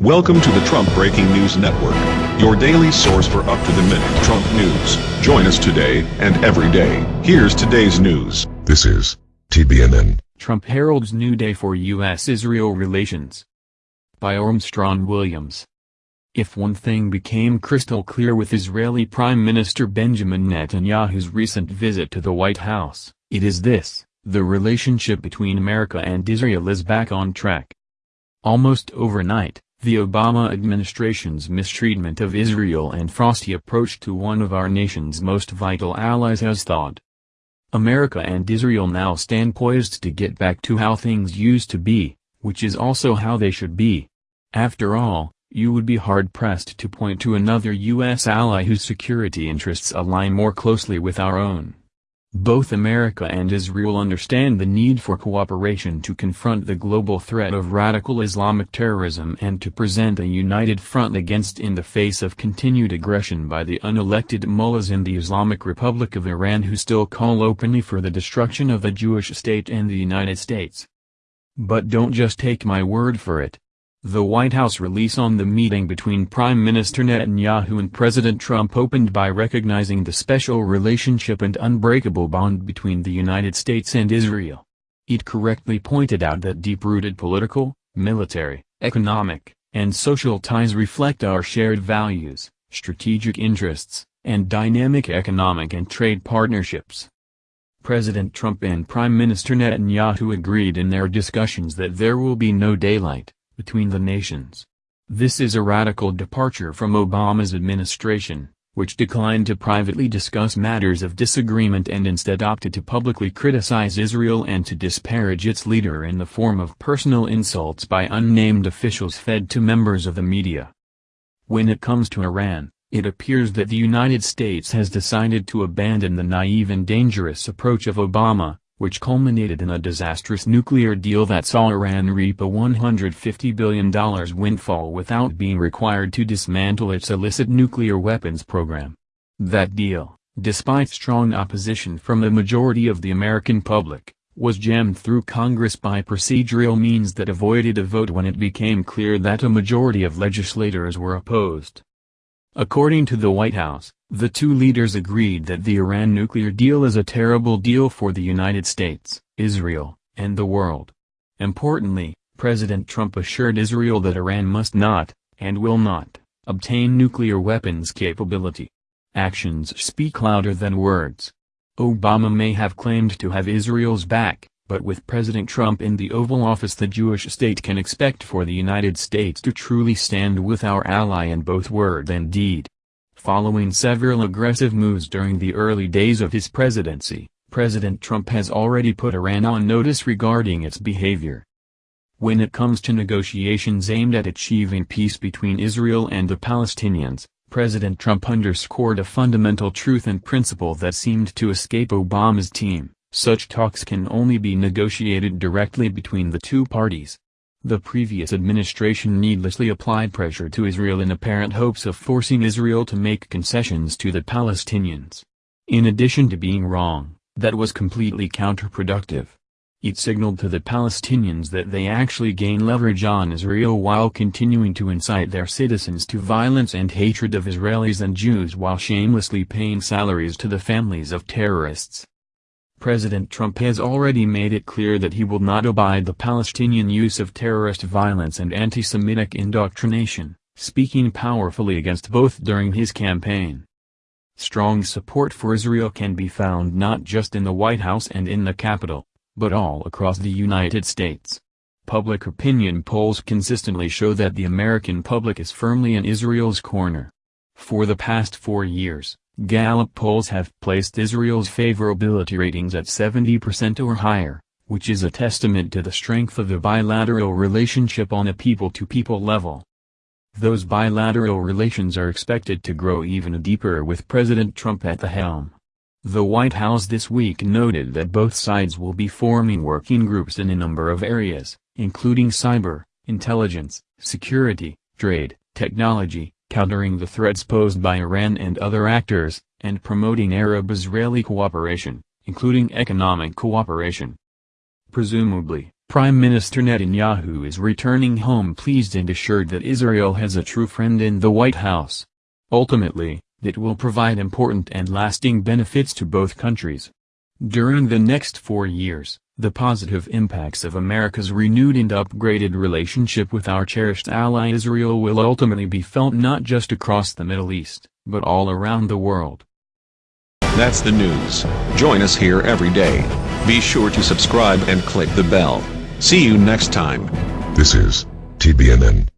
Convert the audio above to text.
Welcome to the Trump Breaking News Network, your daily source for up-to-the-minute Trump news. Join us today and every day. Here's today's news. This is TBNN. Trump heralds new day for U.S.-Israel relations. By Armstrong Williams. If one thing became crystal clear with Israeli Prime Minister Benjamin Netanyahu's recent visit to the White House, it is this, the relationship between America and Israel is back on track. Almost overnight, the Obama administration's mistreatment of Israel and frosty approach to one of our nation's most vital allies has thawed. America and Israel now stand poised to get back to how things used to be, which is also how they should be. After all, you would be hard-pressed to point to another U.S. ally whose security interests align more closely with our own. Both America and Israel understand the need for cooperation to confront the global threat of radical Islamic terrorism and to present a united front against in the face of continued aggression by the unelected mullahs in the Islamic Republic of Iran who still call openly for the destruction of the Jewish state and the United States. But don't just take my word for it. The White House release on the meeting between Prime Minister Netanyahu and President Trump opened by recognizing the special relationship and unbreakable bond between the United States and Israel. It correctly pointed out that deep-rooted political, military, economic, and social ties reflect our shared values, strategic interests, and dynamic economic and trade partnerships. President Trump and Prime Minister Netanyahu agreed in their discussions that there will be no daylight between the nations. This is a radical departure from Obama's administration, which declined to privately discuss matters of disagreement and instead opted to publicly criticize Israel and to disparage its leader in the form of personal insults by unnamed officials fed to members of the media. When it comes to Iran, it appears that the United States has decided to abandon the naive and dangerous approach of Obama, which culminated in a disastrous nuclear deal that saw Iran reap a $150 billion windfall without being required to dismantle its illicit nuclear weapons program. That deal, despite strong opposition from a majority of the American public, was jammed through Congress by procedural means that avoided a vote when it became clear that a majority of legislators were opposed. According to the White House, the two leaders agreed that the Iran nuclear deal is a terrible deal for the United States, Israel, and the world. Importantly, President Trump assured Israel that Iran must not, and will not, obtain nuclear weapons capability. Actions speak louder than words. Obama may have claimed to have Israel's back, but with President Trump in the Oval Office the Jewish state can expect for the United States to truly stand with our ally in both word and deed. Following several aggressive moves during the early days of his presidency, President Trump has already put Iran on notice regarding its behavior. When it comes to negotiations aimed at achieving peace between Israel and the Palestinians, President Trump underscored a fundamental truth and principle that seemed to escape Obama's team. Such talks can only be negotiated directly between the two parties. The previous administration needlessly applied pressure to Israel in apparent hopes of forcing Israel to make concessions to the Palestinians. In addition to being wrong, that was completely counterproductive. It signaled to the Palestinians that they actually gain leverage on Israel while continuing to incite their citizens to violence and hatred of Israelis and Jews while shamelessly paying salaries to the families of terrorists. President Trump has already made it clear that he will not abide the Palestinian use of terrorist violence and anti-Semitic indoctrination, speaking powerfully against both during his campaign. Strong support for Israel can be found not just in the White House and in the Capitol, but all across the United States. Public opinion polls consistently show that the American public is firmly in Israel's corner. For the past four years, Gallup polls have placed Israel's favorability ratings at 70% or higher, which is a testament to the strength of the bilateral relationship on a people-to-people -people level. Those bilateral relations are expected to grow even deeper with President Trump at the helm. The White House this week noted that both sides will be forming working groups in a number of areas, including cyber, intelligence, security, trade, technology, countering the threats posed by Iran and other actors, and promoting Arab-Israeli cooperation, including economic cooperation. Presumably, Prime Minister Netanyahu is returning home pleased and assured that Israel has a true friend in the White House. Ultimately, that will provide important and lasting benefits to both countries. During the next four years, the positive impacts of America's renewed and upgraded relationship with our cherished ally Israel will ultimately be felt not just across the Middle East, but all around the world. That's the news. Join us here every day. Be sure to subscribe and click the bell. See you next time. This is TBNN.